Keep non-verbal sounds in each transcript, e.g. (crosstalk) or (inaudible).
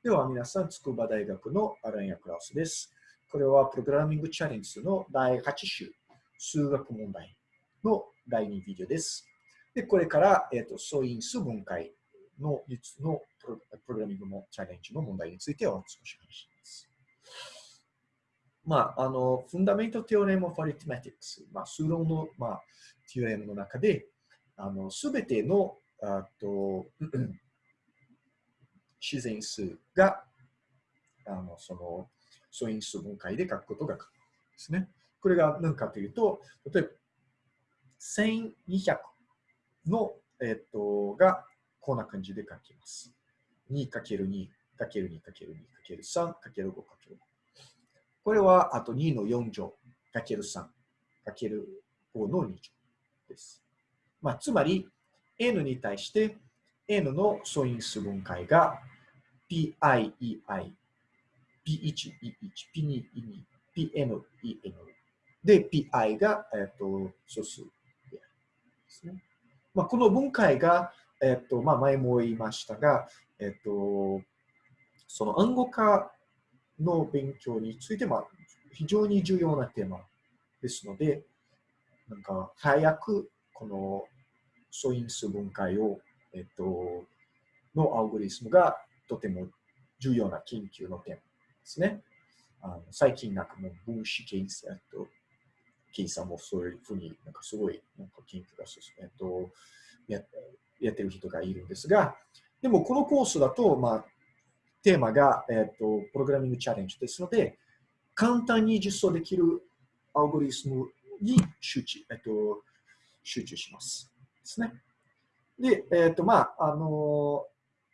では皆さん、筑波大学のアランヤクラウスです。これはプログラミングチャレンジの第8週、数学問題の第2ビデオです。で、これから、えっ、ー、と、素因数分解ののプログラミングのチャレンジの問題についてを少し話します。まあ、あの、フンダメントテオレムオフアリティメティクス、まあ、数論の、まあ、テオレムの中で、あの、すべての、あと、自然数が、あの、その、素因数分解で書くことが可能ですね。これが何かというと、例えば、1200の、えっと、が、こんな感じで書きます。2×2、×2、×2、×3、×5、×5。これは、あと2の4乗、×3、×5 の2乗です。まあ、つまり、n に対して n の素因数分解が pi, ei, p1, e1, p2, e2, pn, en で pi が、えっと素数ですね。まあ、この分解が、えっとまあ、前も言いましたが、えっと、その暗号化の勉強について、まあ、非常に重要なテーマですので、なんか早くこの素因数分解を、えっと、のアルゴリスムがとても重要な研究のテーマですね。あの最近なんかもう分子検査と計算もそういうふうになんかすごいなんか研究が進め、と、ややってる人がいるんですが、でもこのコースだと、まあ、テーマが、えっと、プログラミングチャレンジですので、簡単に実装できるアルゴリスムに集中、えっと、集中します。ですね。で、えっと、まあ、あの、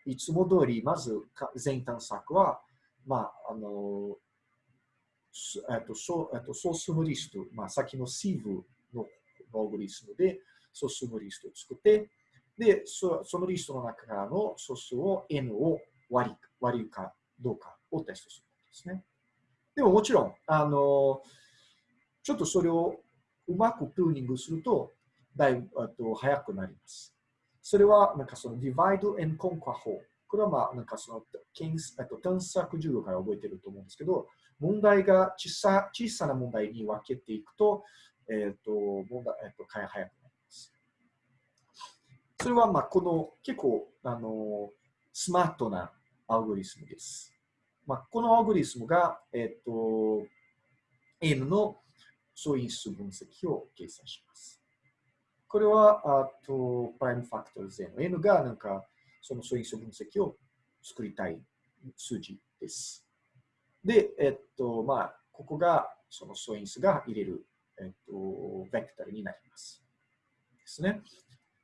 いつも通り、まず全探索は、まあ、あの、えっと、素、素数リスト、まあ、先の sieve のアルゴリスムでソースムリストを作って、で、そのリストの中からの素数を n を割り割るかどうかをテストするんですね。でももちろん、あの、ちょっとそれをうまくプルーニングすると、だいぶと早くなります。それは、なんかその divide and conquer 法。これはまあ、なんかその、と探索授業から覚えてると思うんですけど、問題が小さ小さな問題に分けていくと、えっ、ー、と、問題、えっ、ー、と、早くなります。それはまあ、この結構、あの、スマートなアルゴリスムです。まあ、このアルゴリスムが、えっ、ー、と、N の素因数分解を計算します。これは、あと、 prime factors の N が、なんか、その素因数分析を作りたい数字です。で、えっと、まあ、ここが、その素因数が入れる、えっと、ベクタルになります。ですね。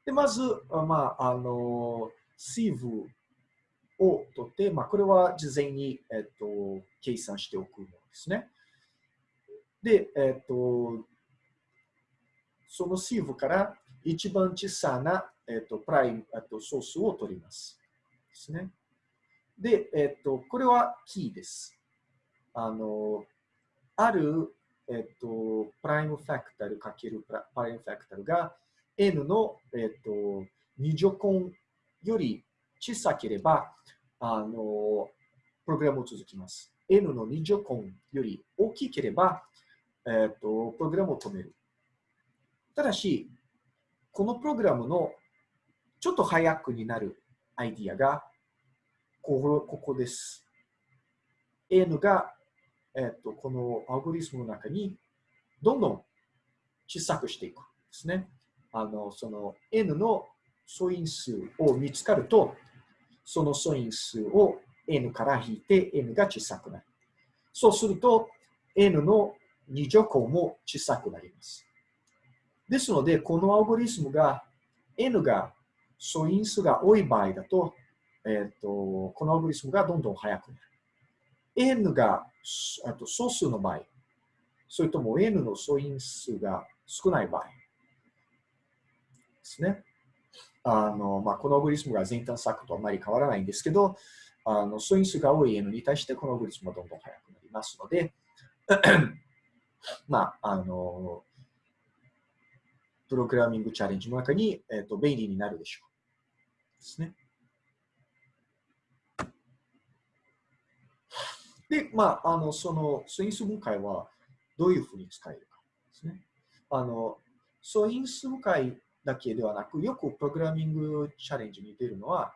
で、まず、まあ、あの、シーブを取って、まあ、これは事前に、えっと、計算しておくものですね。で、えっと、そのシーブから一番小さな、えっと、プライム、えっと、ソースを取ります。ですね。で、えっと、これはキーです。あの、ある、えっと、プライムファクタルかけるプライムファクタルが n の、えっと、2乗根より小さければ、あの、プログラムを続きます。n の2乗根より大きければ、えっと、プログラムを止める。ただし、このプログラムのちょっと早くになるアイディアが、ここです。n が、えっと、このアルゴリスムの中にどんどん小さくしていくんですね。あの、その n の素因数を見つかると、その素因数を n から引いて n が小さくなる。そうすると n の2乗根も小さくなります。ですので、このアルゴリスムが n が素因数が多い場合だと、えーと、このアルゴリスムがどんどん速くなる。n があと素数の場合、それとも n の素因数が少ない場合ですね。あのまあ、このアルゴリスムが全探索とあまり変わらないんですけど、あの素因数が多い n に対してこのアルゴリスムはどんどん速くなりますので、(clears throat) まあ、あの、プログラミングチャレンジの中に、えーと、便利になるでしょう。ですね。で、まあ、あの、その素因数分解はどういうふうに使えるかですね。あの、素因数分解だけではなく、よくプログラミングチャレンジに出るのは、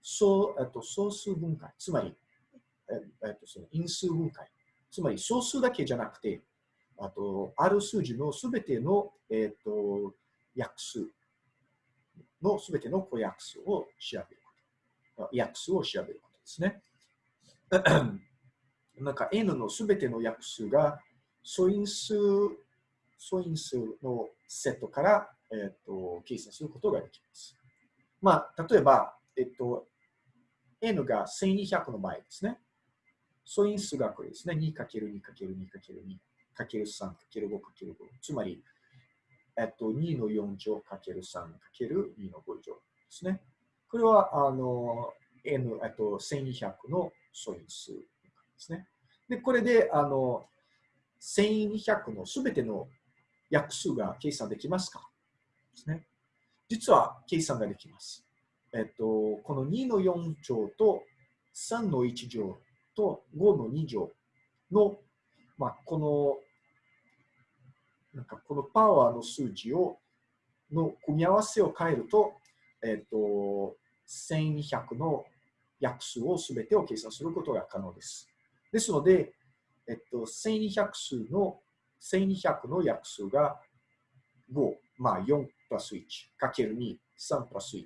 総えっと、総数分解、つまり、えっと、その因数分解。つまり、総数だけじゃなくて、あと、ある数字のすべての、えっと、約数のすべての個約数を調べること。約数を調べることですね。(clears throat) なんか n のすべての約数が素因数、素因数のセットから、えっと計算することができます。まあ、例えば、えっと、n が1200の場合ですね。素因数がこれですね。2×2×2×2 かける3かける5かける5。つまり、えっと、2の4乗かける3かける2の5乗ですね。これは、あの、n、えっと、1200の素因数ですね。で、これで、あの、1200のすべての約数が計算できますかですね。実は計算ができます。えっと、この2の4乗と3の1乗と5の2乗の、まあ、このなんかこのパワーの数字を、の組み合わせを変えると、えっ、ー、と、1200の約数をすべてを計算することが可能です。ですので、えっと、1200数の、1200の約数が5、まあ4プラス1、かける2、3プラス1、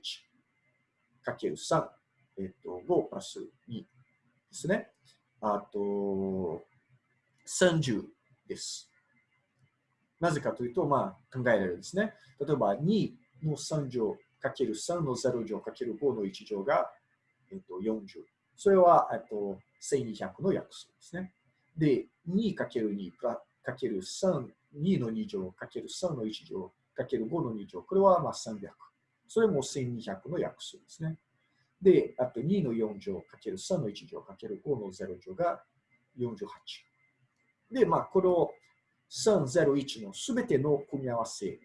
かける3、えっと、5プラス2ですね。あと、30です。なぜかというと、まあ、考えられるんですね。例えば、2の3乗かける3の0乗かける5の1乗が、えっと、40。それは、えっと、1200の約数ですね。で、2かける2かける3、2の2乗かける3の1乗かける5の2乗。これはまあ300。それも1200の約数ですね。で、あと2の4乗かける3の1乗かける5の0乗が48。で、まあ、これを301のすべての組み合わせ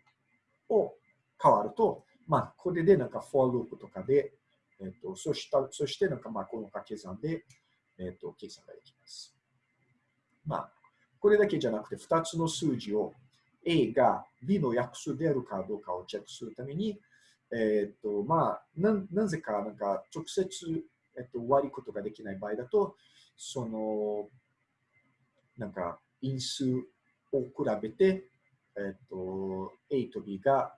を変わると、まあ、これでなんか for loop とかで、えっ、と、そしたそしてなんかまあこの掛け算で、えっ、と、計算ができます。まあ、これだけじゃなくて2つの数字を A が B の約数であるかどうかをチェックするために、えっ、と、まあ、ななぜかなんか直接、えっと、割ることができない場合だと、その、なんか因数を比べて、えっと、A と B が、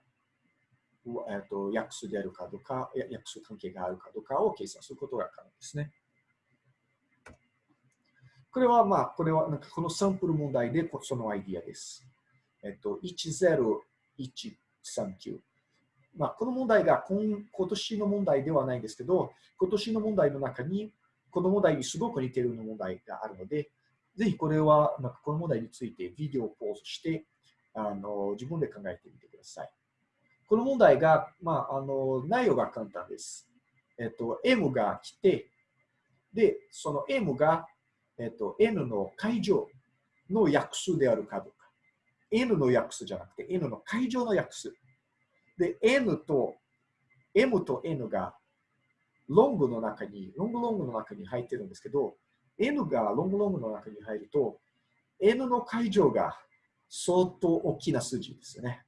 えっと、約数であるかどうか、約数関係があるかどうかを計算することが可能ですね。これは、まあ、これは、なんかこのサンプル問題でそのアイディアです。えっと、10139。まあ、この問題が今今年の問題ではないんですけど、今年の問題の中に、この問題にすごく似ている問題があるので、ぜひこれは、なんかこの問題についてビデオをポーズして、あの自分で考えてみてください。この問題が、まあ、あの内容が簡単です。えっと、M が来て、で、その M が、えっと、N の解乗の約数であるかどうか。N の約数じゃなくて、N の解乗の約数。で、N と、M と N がロングの中に、ロングロングの中に入ってるんですけど、N がロングロングの中に入ると、N の解乗が相当大きな数字ですよね。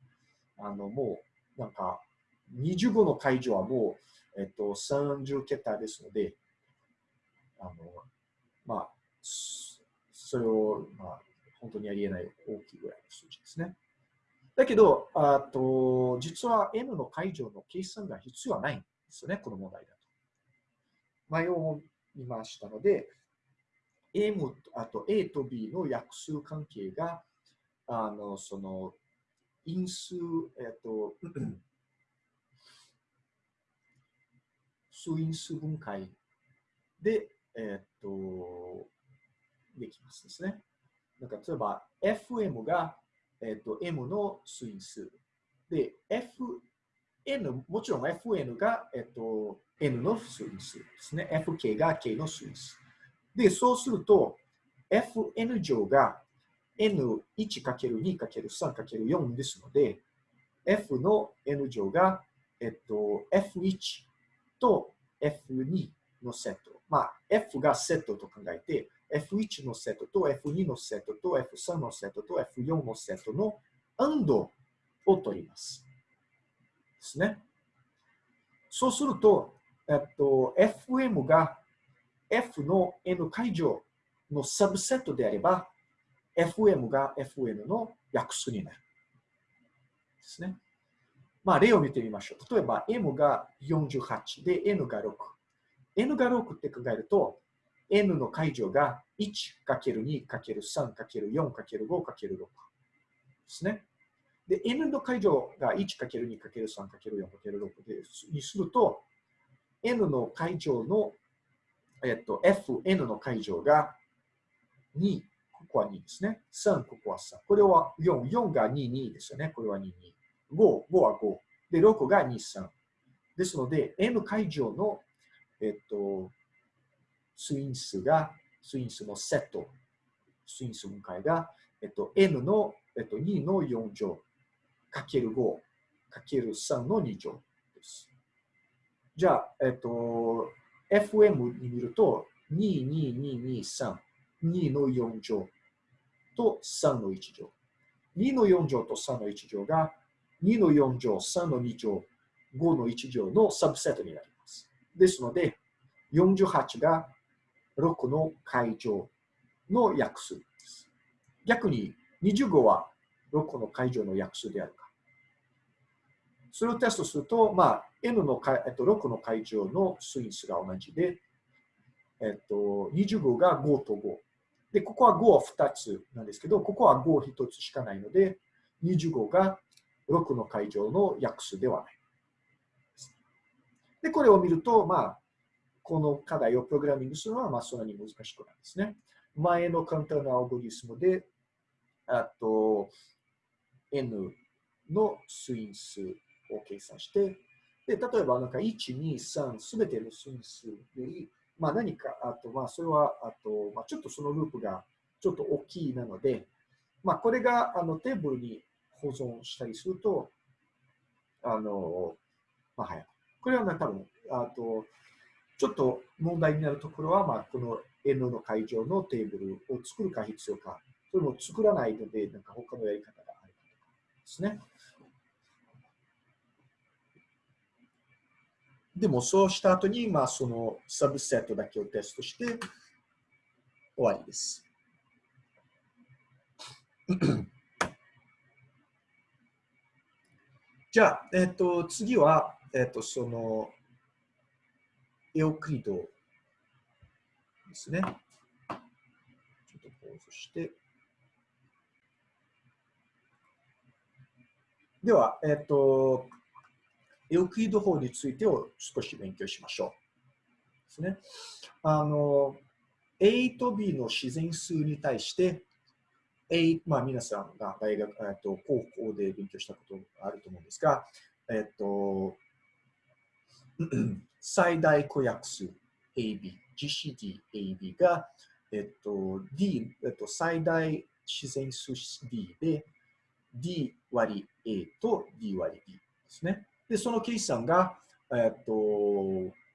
あの、もう、なんか、25の解乗はもう、えっと、30桁ですので、あの、まあ、それを、まあ、本当にありえない大きいぐらいの数字ですね。だけど、あと実は N の解乗の計算が必要はないんですよね、この問題だと。前を見ましたので、M、あと A と B の約数関係が、あの、その、因数、えっと、(clears throat) 数因数分解で、えっと、できますですね。なんか例えば、FM が、えっと、M の数因数。で、FN、もちろん FN が、えっと、N の数因数ですね。FK が K の数因数。で、そうすると、Fn 乗が N1×2×3×4 ですので、F の N 乗が、えっと、F1 と F2 のセット。まあ、F がセットと考えて、F1 のセットと F2 のセットと F3 のセットと F4 のセットの AND を取ります。ですね。そうすると、えっと、FM が F の N 解乗のサブセットであれば、FM が FN の約数になる。ですね。まあ、例を見てみましょう。例えば、M が48で N が6。N が6って考えると、N の解乗が 1×2×3×4×5×6 ですね。で、N の解乗が 1×2×3×4×6 にすると、N の解乗の、えっと、Fn の解乗が2、ここは2ですね。3、ここは3。これは4、4が2、2ですよね。これは2、2。5、5は5。で、6が2、3。ですので、N 解乗の、えっと、スイン数が、スイン数のセット、スイン数分解が、えっと、N の、えっと、2の4乗、かける5、かける3の2乗です。じゃあ、えっと、FM に見ると、2、2、2、2、3、2の4乗と3の1乗。2の4乗と3の1乗が2の4乗、3の2乗、5の1乗のサブセットになります。ですので、48が6の解乗の約数です。逆に25は6の解乗の約数であるか。それをテストすると、まあ、N の、えっと、6の解乗のスインスが同じで、えっと、25が5と5。で、ここは5は2つなんですけど、ここは5 1つしかないので、25が6の会場の約数ではない。で、これを見ると、まあ、この課題をプログラミングするのは、まあ、そんなに難しくないですね。前の簡単なアルゴリスムで、あと、n の素因数を計算して、で、例えば、なんか、1、2、3、すべての素因数より、まあ、何か、あと、まあ、それは、あと、まあ、ちょっとそのループがちょっと大きいなので、まあ、これが、あの、テーブルに保存したりすると、あの、まあ、はい。これは、ね、多分、あと、ちょっと問題になるところは、まあ、この N の会場のテーブルを作るか必要か、それも作らないので、なんか他のやり方があるかとかですね。でも、そうした後に、まあ、そのサブセットだけをテストして終わりです。(coughs) じゃあ、えっ、ー、と、次は、えっ、ー、と、その、エオクリドですね。ちょっとポーズして。では、えっ、ー、と、エオクリド法についてを少し勉強しましょう。ですね。あの、A と B の自然数に対して、A、まあ、皆さんが大学、えっと、高校で勉強したことがあると思うんですが、えっと、(clears throat) 最大公約数 AB、GCD、AB が、えっと、D、えっと、最大自然数 D で、D 割 A と D 割 B ですね。で、その計算が、えっと、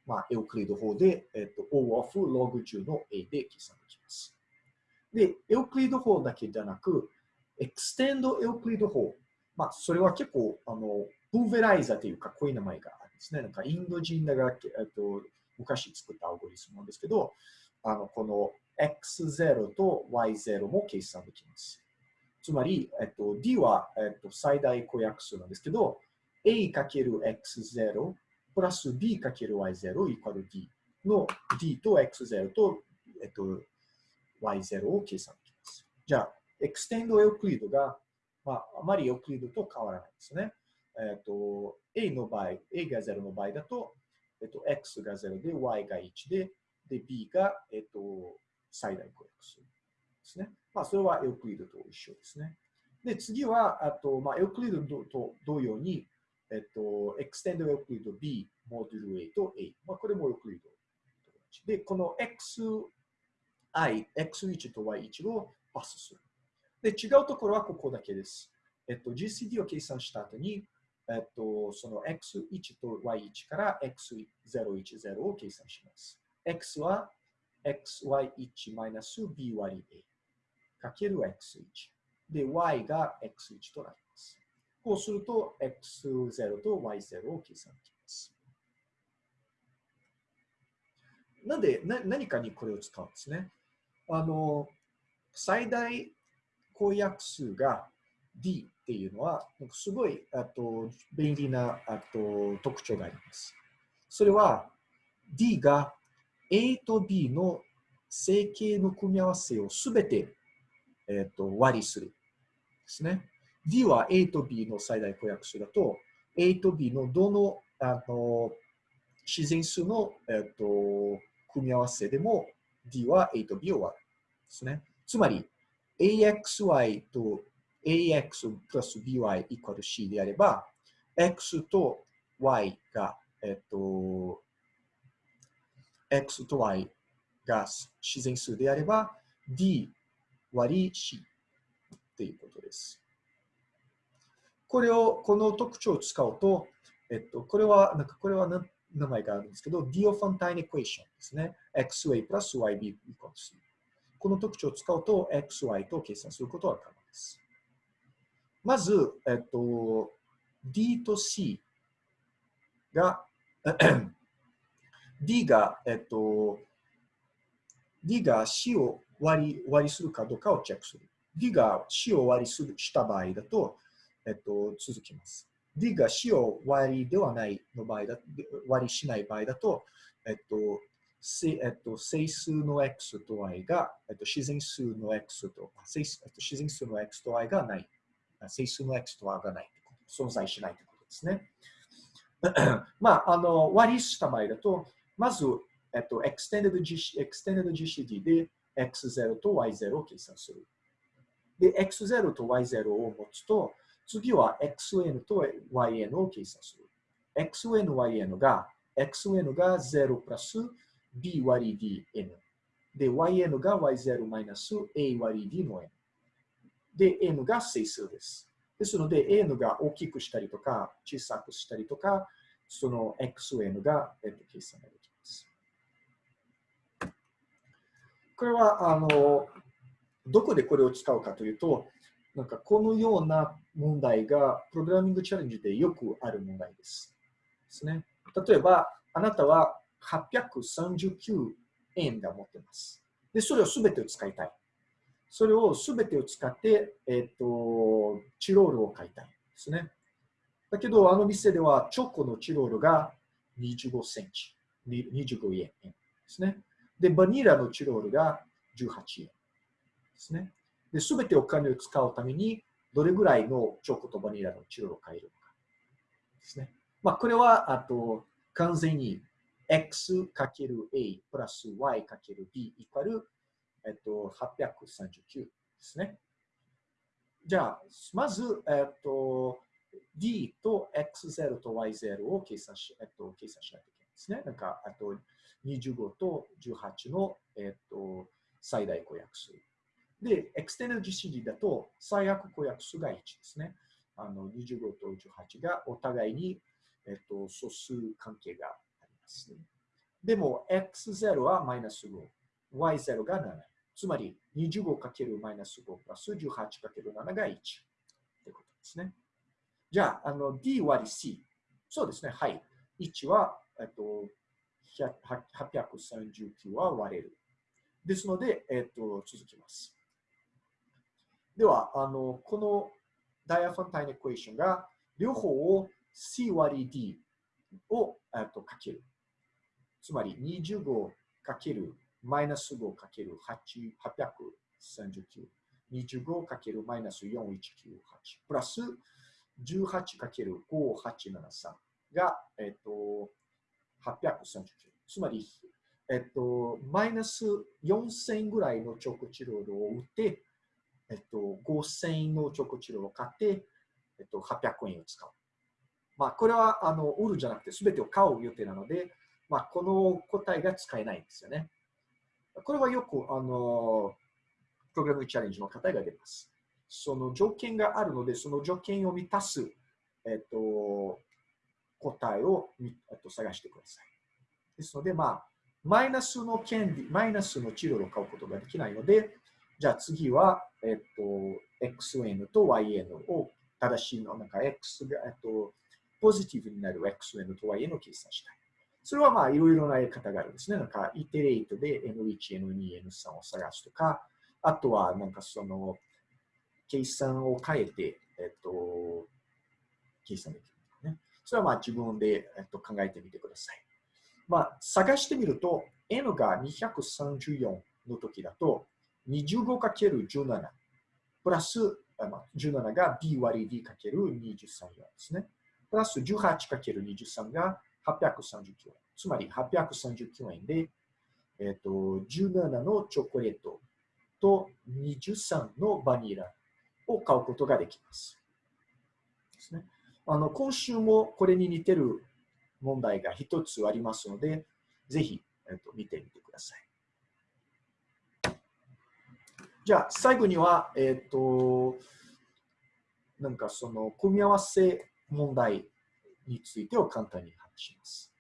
まあ、エウクリッド法で、えっと、O of log 10の A で計算できます。で、エウクリッド法だけじゃなく、 extended Euclid 法。まあ、それは結構、あの、 pulverizer というかっこいい名前があるんですね。なんか、インド人が、えっと、昔作ったアルゴリスムなんですけど、あの、この x0 と y0 も計算できます。つまり、えっと、d は、えっと、最大公約数なんですけど、a×x0 プラス b×y0 イコール d の d と x0 と、えっと、y0 を計算できます。じゃあ、 extended Euclid が、まあ、あまりエウクリッドと変わらないですね。えっと、A の場合、A が0の場合だと、えっと、X が0で、Y が1で、で、B が、えっと、最大公約数ですね。まあ、それはエウクリッドと一緒ですね。で、次は、あと、まあ、エウクリッドと同様に、えっと、エクステンドエウクリッド B、モデル A と A。まあ、これもエウクリッドで、この X i、x1 と y1 をパスする。で、違うところはここだけです。えっと、GCD を計算した後に、えっと、その x1 と y1 から x010 を計算します。x は xy1 マイナス b 割り a かける x1。で、y が x1 となります。こうすると x0 と y0 を計算できます。なんでな何かにこれを使うんですね。あの、最大公約数が d っていうのは、すごいあと便利なあと特徴があります。それは d が A と B の整形の組み合わせをすべて、えー、と割りする。ですね。D は A と B の最大公約数だと、A と B のどのあの自然数の、えー、と組み合わせでも D は A と B を割る。ですね。つまり、AXY と AX プラス BY イコール C であれば、X と Y が、えっと、X と Y が自然数であれば、D 割り C っていうことです。これを、この特徴を使うと、えっと、これは、なんかこれは名前があるんですけど、ディオファンタインエクエーションですね。XA プラス YB イコール C。この特徴を使うと、XY と計算することは可能です。まず、えっと、D と C が (clears throat) D が、えっと、D が C を割り割りするかどうかをチェックする。D が C を割りするした場合だと、えっと、続きます。D が C を割りではないの場合だ、割りしない場合だと、えっと、えっと、整数の x と y が、えっと、自然数の x と、えっと自然数の x と y がない。整数の x と y がない。存在しないということですね。(coughs) まあ、あの、割りした場合だと、まず、えっと、extended, extended GCD で x0 と y0 を計算する。で、x0 と y0 を持つと、次は xn と yn を計算する。xn、yn が、xn が0プラス b 割り dn。で、yn が y0 マイナス a 割り d の n。で、n が整数です。ですので、n が大きくしたりとか、小さくしたりとか、その xn が、えっと、計算ができます。これは、あの、どこでこれを使うかというと、なんかこのような問題がプログラミングチャレンジでよくある問題です。ですね。例えば、あなたは839円が持ってます。で、それをすべてを使いたい。それをすべてを使って、えっ、ー、と、チロールを買いたいですね。だけど、あの店ではチョコのチロールが25センチ、25円ですね。で、バニラのチロールが18円ですね。で、すべてお金を使うために、どれぐらいのチョコとバニラのチロを買えるのかですね。まあ、これは、あと、完全に x×a プラス y×b イコール、えっと、839ですね。じゃあ、まず、えっと、d と x0 と y0 を計算し,、えっと、計算しないといけないですね。なんか、あと25と18の、えっと、最大公約数。で、エクステナル GCD だと最悪公約数が1ですね。あの25と18がお互いに、えっと、素数関係があります。ねでも、x0 はマイナス5、y0 が7。つまり、25× マイナス5プラス 18×7 が1。ということですね。じゃあ、あの d 割り c。そうですね。はい。1は、えっと、839は割れる。ですので、えっと、続きます。では、あの、このダイアファンタインエクエーションが両方を c 割り d を、えっと、かける。つまり25かけるマイナス5かける839。25かけるマイナス4198。プラス18かける5873が、えっと、839。つまり、えっと、マイナス4000ぐらいのチョコチロールを売って、えっと、5000円のチョコチロを買って、えっと、800円を使う。まあ、これは、あの、売るじゃなくて、すべてを買う予定なので、まあ、この答えが使えないんですよね。これはよく、あの、プログラムチャレンジの答えが出ます。その条件があるので、その条件を満たす、えっと、答えを、えっと、探してください。ですので、まあ、マイナスの権利、マイナスの治療を買うことができないので、じゃあ次は、えっと、xn と yn を正しいの、なんか x が、えっと、ポジティブになる xn と yn を計算したい。それはまあいろいろなやり方があるんですね。なんか、イテレートで N1、N2、N3 を探すとか、あとはなんかその、計算を変えて、えっと、計算できる、ね。それはまあ自分で、えっと、考えてみてください。まあ、探してみると、N が234の時だと、25×17 プラス、17が B 割り D×23 ですね。プラス 18×23 が839円。つまり839円で、え、ー、と、17のチョコレートと23のバニラを買うことができます。ですね。あの、今週もこれに似てる問題が一つありますので、ぜひ、えっ、ー、と、見てみてください。じゃあ、最後には、えっ、ー、と、なんかその組み合わせ問題についてを簡単に話します。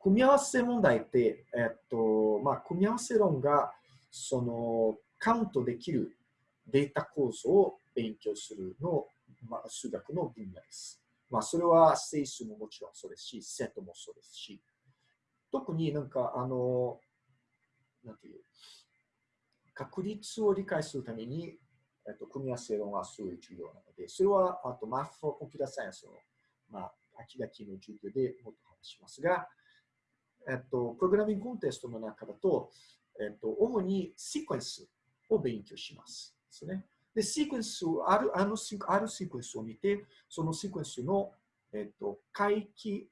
組み合わせ問題って、えっと、まあ、組み合わせ論が、その、カウントできるデータ構造を勉強するの、まあ、数学の分野です。まあ、それは整数ももちろんそうですし、セットもそうですし、特になんか、あの、なんていう、確率を理解するために、えっと、組み合わせ論はすごい重要なので、それは、あと、マッフォーコンピュータサイエンスの、まあ、秋々の授業でもっと話しますが、えっと、プログラミングコンテストの中だと、えっと、主にシークエンスを勉強します。ですね。で、シークエンスを、ある、あの、あるシークエンスを見て、そのシークエンスの、えっと、回帰、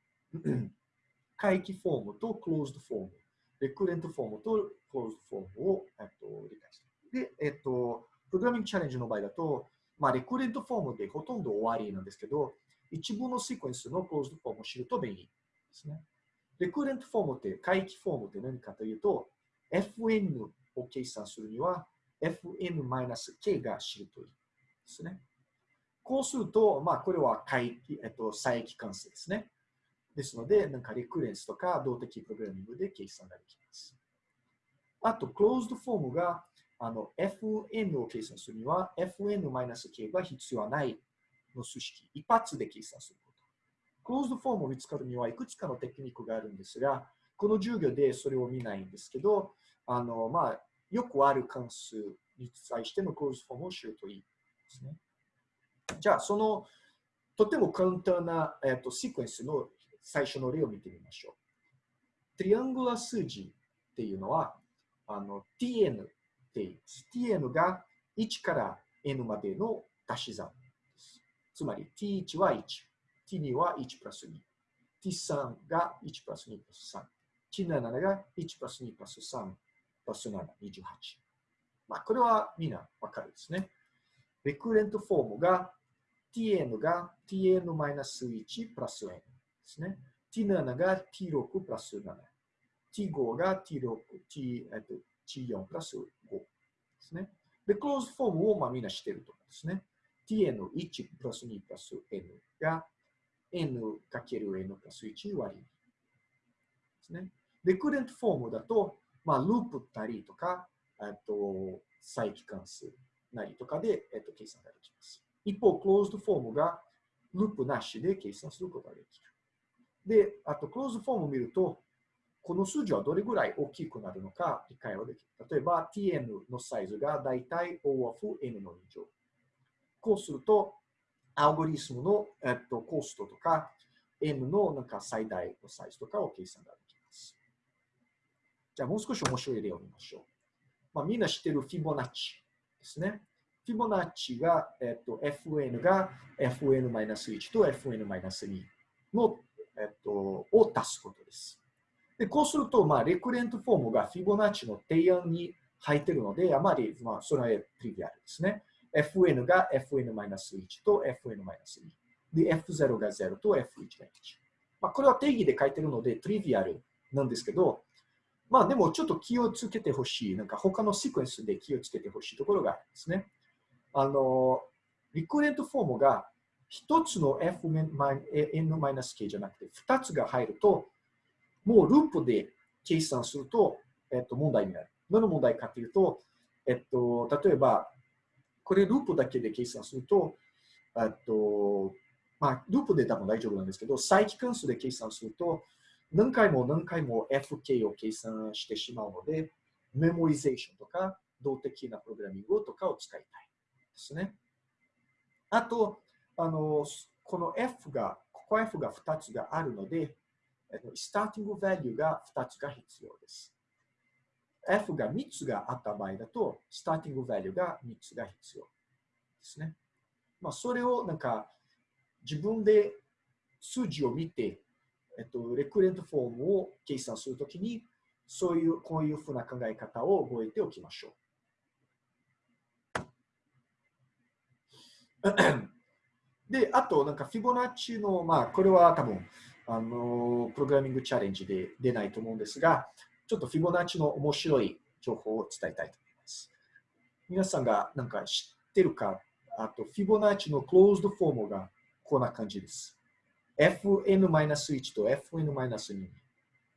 回帰フォームとクローズドフォーム、レクレントフォームとクローズフォームを、えっと、理解して。で、えっと、プログラミングチャレンジの場合だと、まあ、レクレントフォームでほとんど終わりなんですけど、一部のシークエンスのクローズフォームを知ると便利ですね。レクレントフォームって、回帰フォームって何かというと、fn を計算するには、fn-k が知るといいですね。こうすると、まあ、これは回帰、えっと、再帰関数ですね。ですので、なんかレクレンスとか動的プログラミングで計算ができます。あと、クローズドフォームが、あの、fn を計算するには、fn-k が必要はないの数式、一発で計算すること。クローズドフォームを見つかるにはいくつかのテクニックがあるんですが、この授業でそれを見ないんですけど、あの、まあ、よくある関数に対してのクローズドフォームを知るといいですね。じゃあ、その、とても簡単な、えーと、シークエンスの最初の例を見てみましょう。トリアングラ数字っていうのは、あの、tn って言います。tn が1から n までの足し算です。つまり t1 は1。t2 は1プラス2。t3 が1プラス2プラス3。t7 が1プラス2プラス3プラス7、28。まあ、これはみんなわかるですね。レクレントフォームが tn が tn-1 プラス n ですね。t7 が t6 プラス7。t5 が t6、t、えっと、t4 プラス5ですね。で、クローズフォームをまあみんなしてると思うんですね。tn1 プラス2プラス n が n かける n プラス1割ですね。レクレントフォームだと、まあ、ループなりとか、えっと、再帰関数なりとかで、えっと、計算ができます。一方、クローズドフォームがループなしで計算することができる。で、あと、クローズフォームを見ると、この数字はどれぐらい大きくなるのか理解はできる。例えば、tn のサイズがだいたい O of n の2乗。こうすると、アルゴリスムの、えっと、コストとか、N のなんか最大のサイズとかを計算ができます。じゃあもう少し面白い例を見ましょう。まあ、みんな知ってるフィボナッチですね。フィボナッチが、えっと、fn が fn-1 と fn-2 の、えっと、を足すことです。で、こうすると、まあ、レクレントフォームがフィボナッチの提案に入っているので、あまり、まあ、それはトリビアルですね。fn が fn-1 と fn-2。で、f0 が0と f1 が1。まあ、これは定義で書いてるので、トリビアルなんですけど、まあでもちょっと気をつけてほしい、なんか他のシークエンスで気をつけてほしいところがあるんですね。あの、リクレントフォームが一つの fn-k じゃなくて二つが入ると、もうループで計算すると、えっと、問題になる。何の問題かというと、えっと、例えば、これループだけで計算すると、えっと、まあ、ループで多分大丈夫なんですけど、再帰関数で計算すると、何回も何回も FK を計算してしまうので、メモリゼーションとか、動的なプログラミングとかを使いたいですね。あと、あの、この F が、ここ F が2つがあるので、スターティング value が2つが必要です。F が3つがあった場合だと、スターティング value が3つが必要ですね。まあ、それをなんか自分で数字を見て、えっと、レクレントフォームを計算するときに、そういう、こういうふうな考え方を覚えておきましょう。で、あと、なんか、フィボナッチの、まあ、これは多分、あの、プログラミングチャレンジで出ないと思うんですが、ちょっとフィボナッチの面白い情報を伝えたいと思います。皆さんがなんか知ってるか、あと、フィボナッチのクローズドフォームがこんな感じです。fn-1 と fn-2。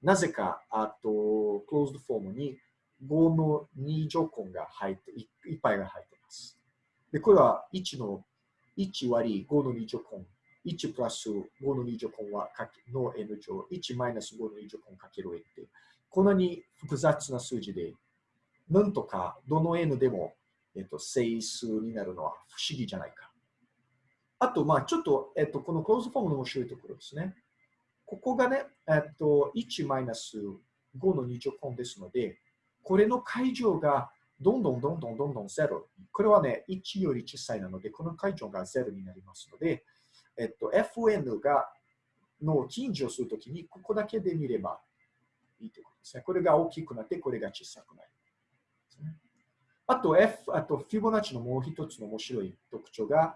なぜか、あと、クローズドフォームに5の2乗根が入って、いっぱいが入っています。で、これは1の1割5の2乗根。1プラス5の2乗根はの n 乗。1マイナス5の2乗根かける n って。こんなに複雑な数字で、なんとかどの n でも、えっと、整数になるのは不思議じゃないか。あと、まあ、ちょっと、えっと、このクローズフォームの面白いところですね。ここがね、えっと、1マイナス5の2乗根ですので、これの解乗がどんどんどんどんどんどん0。これはね、1より小さいなので、この解乗が0になりますので、えっと、fn がの近所するときに、ここだけで見ればいいということですね。これが大きくなって、これが小さくなる。あと、F、あと、フィボナッチのもう一つの面白い特徴が、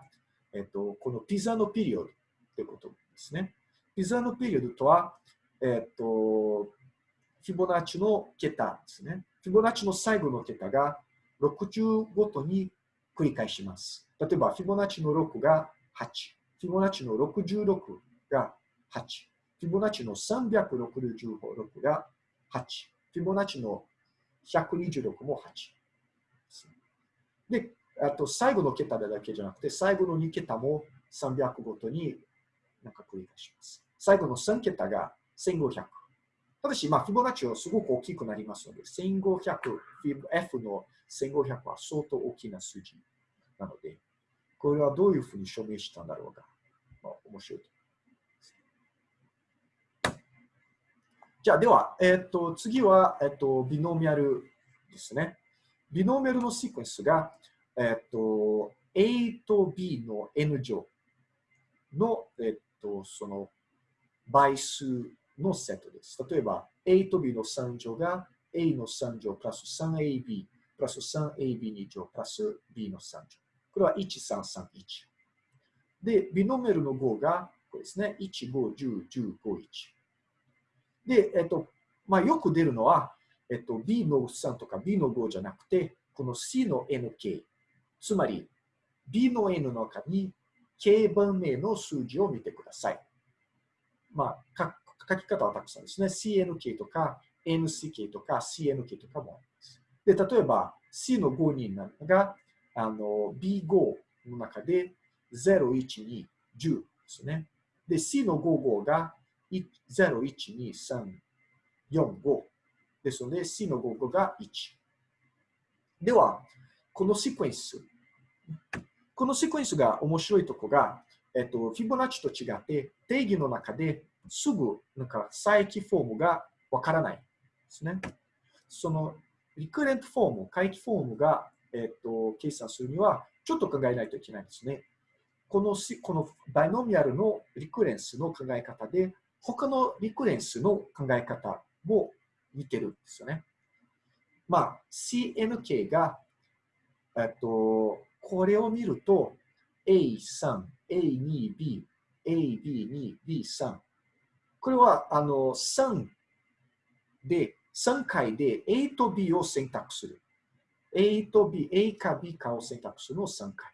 えっと、このピザのピリオドということですね。ピザのピリオドとは、えっと、フィボナッチの桁ですね。フィボナッチの最後の桁が60ごとに繰り返します。例えば、フィボナッチの6が8。フィボナッチの66が8。フィボナッチの366が8。フィボナッチの126も8。で、あと最後の桁だけじゃなくて、最後の2桁も300ごとになんか繰り返します。最後の3桁が1500。ただし、まあ、フィボナッチはすごく大きくなりますので、1500、F の1500は相当大きな数字なので、これはどういうふうに証明したんだろうか。まあ、面白いとじゃあ、では、えっ、ー、と、次は、えっ、ー、と、ビノーミアルですね。ビノーミアルのシークエンスが、えっ、ー、と、A と B の N 乗の、えっ、と、その倍数のセットです。例えば、A と B の3乗が A の3乗プラス 3AB プラス 3AB2 乗プラス B の3乗。これは1331。で、ビノメルの5がこれですね。1、5、10、10、5、1。で、えっと、まあ、よく出るのは、えっと、B の3とか B の5じゃなくて、この C の NK。つまり、B の N の中に K 番目の数字を見てください。まあ、書き方はたくさんですね。CNK とか NCK とか CNK とかもあります。で、例えば C の5人があの B5 の中で0、1、2、10ですね。で、C の55が0、1、2、3、4、5ですので C の55が1。では、このシクエンス。このシクエンスが面白いとこが、えっと、フィボナッチと違って定義の中ですぐなんか再起フォームがわからないですね。そのリクレントフォーム、回帰フォームが、えっと、計算するにはちょっと考えないといけないんですね。このこのバイノミアルのリクレンスの考え方で、他のリクレンスの考え方も似てるんですよね。まあ、CNK が、えっと、これを見ると A3、A2B、AB2、B3 これは、あの、3で、3回で A と B を選択する。A と B、A か B かを選択するのを3回。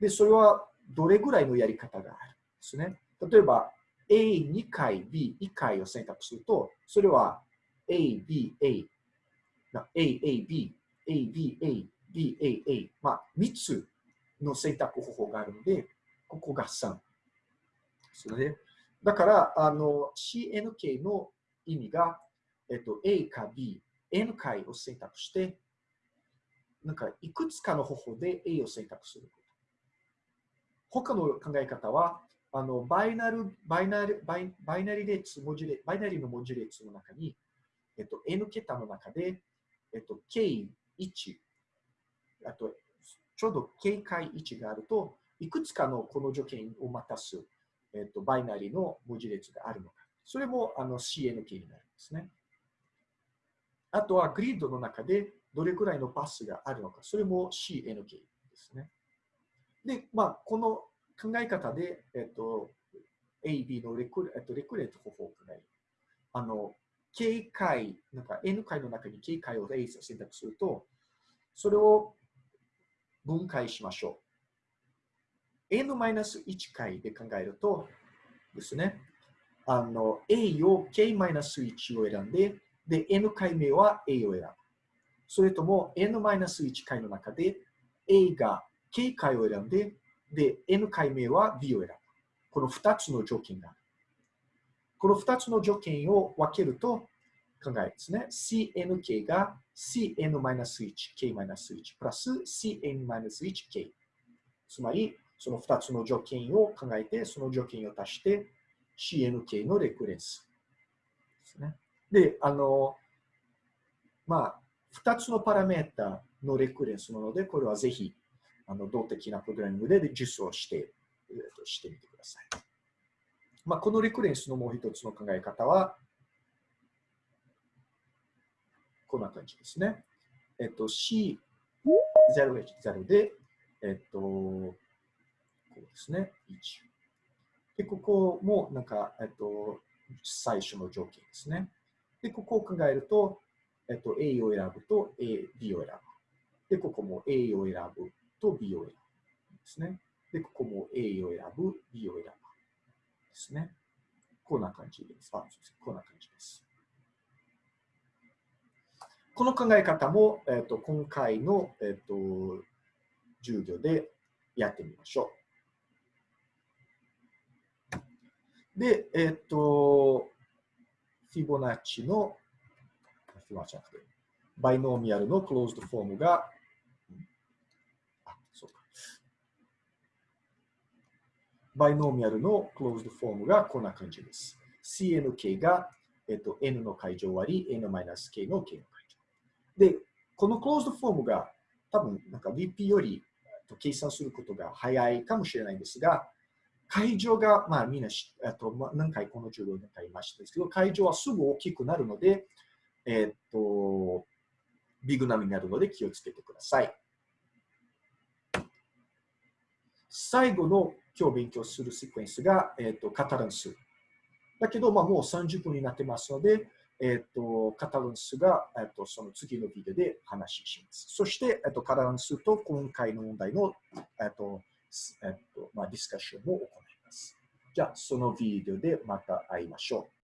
で、それはどれぐらいのやり方があるんですね。例えば、A2 回、B1 回を選択すると、それは A, B, A、A, A, B、A, B, A、B, A, A、まあ、3つの選択方法があるので、ここが3。それで、だから、あの、CNK の意味が、えっと、A か B、N 回を選択して、なんか、いくつかの方法で A を選択すること。他の考え方は、あのバイナル、バイナル、バイバイナリ列、文字列、バイナリの文字列の中に、えっと、N 桁の中で、えっと、K1、あと、ちょうど K 回1があると、いくつかのこの条件を満たす、えっと、バイナリーの文字列があるのか。それもあの CNK になるんですね。あとはグリッドの中でどれくらいのパスがあるのか。それも CNK ですね。で、まあ、この考え方で、えっと、A、B のレク,、えっと、レクレート方法を考える。あの、K 回、なんか N 回の中に K 回を A 選択すると、それを分解しましょう。N-1 回で考えるとですね、あの、A を K-1 を選んで、で、N 回目は A を選ぶ。それとも N-1 回の中で A が K 回を選んで、で、N 回目は B を選ぶ。この2つの条件がある。この2つの条件を分けると考えですね。CNK が CN-1、K-1 プラス CN-1、K。つまり、その2つの条件を考えて、その条件を足して CNK のレクレンス。ですね。で、あの、まあ、2つのパラメータのレクレンスなので、これはぜひ、あの動的なプログラミングで実装して、えー、としてみてください。まあ、このレクレンスのもう一つの考え方は、こんな感じですね。えっ、と、C0H0 で、えっ、と、ですね、1。で、ここもなんか、えっ、と、最初の条件ですね。で、ここを考えると、えっと、A を選ぶと A、B を選ぶ。で、ここも A を選ぶと B を選ぶ。ですね。で、ここも A を選ぶ、B を選ぶ。ですね。こんな感じです。あ、すこんな感じです。この考え方も、えっと、今回の、えっと、授業でやってみましょう。で、えっと、フィボナッチの、フィボナッチじゃなくて、バイノーミアルのクローズドフォームが、あ、そうか。バイノーミアルのクローズドフォームがこんな感じです。CNK が、えっと、N の解乗割り、N-K の K の解乗。で、このクローズドフォームが多分なんか VP より計算することが早いかもしれないんですが、会場が、まあみんなあと、まあ、何回この授業で言いましたですけど、会場はすぐ大きくなるので、え、っと、ビグナムになるので気をつけてください。最後の今日勉強するセクエンスが、え、っとカタランス。だけど、まあ、もう30分になってますので、えっ、と、カタランスが、えっ、と、その次のビデオで話します。そして、えっ、と、カタランスと今回の問題の、えっ、と、えっと、まあ、ディスカッションも行います。じゃあ、そのビデオでまた会いましょう。